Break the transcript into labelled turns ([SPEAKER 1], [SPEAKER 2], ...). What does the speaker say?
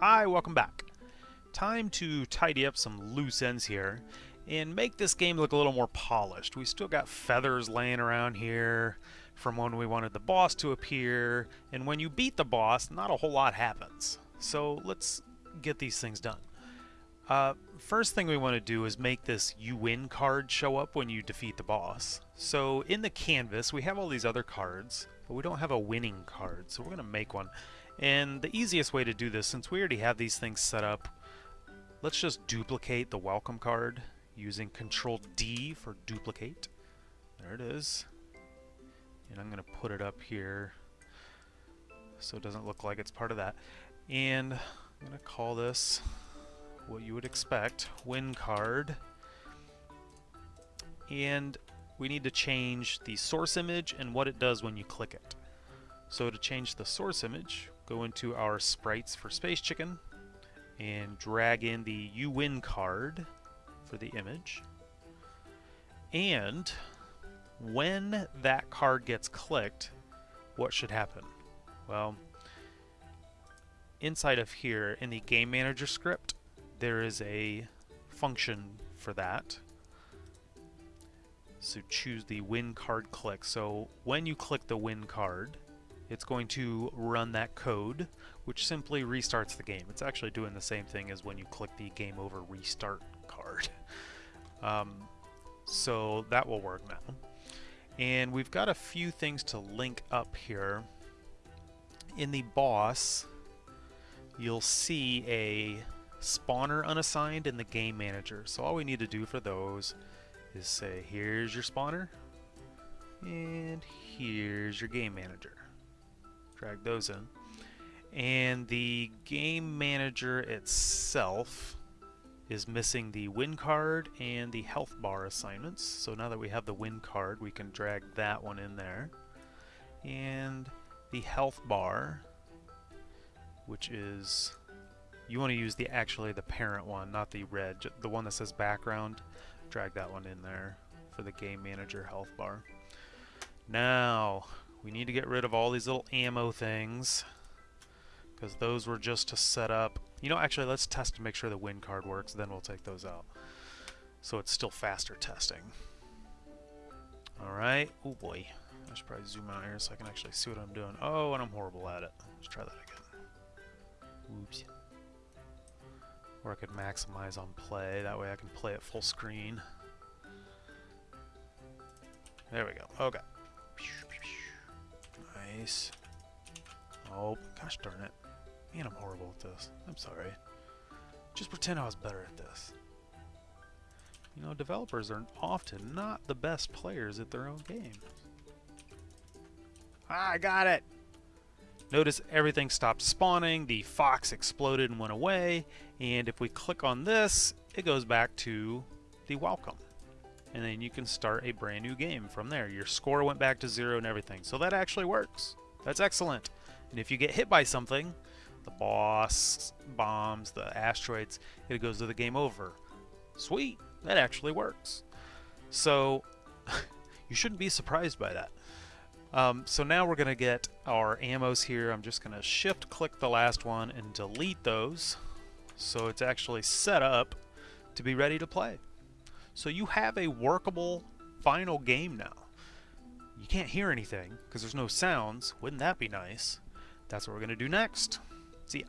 [SPEAKER 1] Hi, welcome back. Time to tidy up some loose ends here and make this game look a little more polished. We still got feathers laying around here from when we wanted the boss to appear, and when you beat the boss, not a whole lot happens. So let's get these things done. Uh, first thing we want to do is make this you win card show up when you defeat the boss. So in the canvas, we have all these other cards, but we don't have a winning card, so we're going to make one. And the easiest way to do this, since we already have these things set up, let's just duplicate the welcome card using Control D for duplicate. There it is. And I'm going to put it up here so it doesn't look like it's part of that. And I'm going to call this what you would expect, win card. And we need to change the source image and what it does when you click it. So to change the source image, go into our sprites for Space Chicken and drag in the you win card for the image. And when that card gets clicked, what should happen? Well, inside of here in the game manager script, there is a function for that. So choose the win card click. So when you click the win card, it's going to run that code, which simply restarts the game. It's actually doing the same thing as when you click the game over restart card. Um, so that will work now. And we've got a few things to link up here. In the boss, you'll see a spawner unassigned in the game manager. So all we need to do for those is say, here's your spawner, and here's your game manager drag those in. And the game manager itself is missing the win card and the health bar assignments. So now that we have the win card, we can drag that one in there. And the health bar, which is you want to use the actually the parent one, not the red, the one that says background. Drag that one in there for the game manager health bar. Now, we need to get rid of all these little ammo things because those were just to set up. You know, actually, let's test to make sure the win card works, then we'll take those out. So it's still faster testing. Alright. Oh boy. I should probably zoom out here so I can actually see what I'm doing. Oh, and I'm horrible at it. Let's try that again. Oops. Or I could maximize on play. That way I can play it full screen. There we go. Okay. Nice. Oh, gosh darn it. Man, I'm horrible at this. I'm sorry. Just pretend I was better at this. You know, developers are often not the best players at their own games. Ah, I got it! Notice everything stopped spawning, the fox exploded and went away, and if we click on this, it goes back to the welcome and then you can start a brand new game from there. Your score went back to zero and everything. So that actually works. That's excellent. And if you get hit by something, the boss, bombs, the asteroids, it goes to the game over. Sweet, that actually works. So you shouldn't be surprised by that. Um, so now we're going to get our ammos here. I'm just going to shift click the last one and delete those. So it's actually set up to be ready to play. So you have a workable final game now. You can't hear anything because there's no sounds. Wouldn't that be nice? That's what we're going to do next. See ya.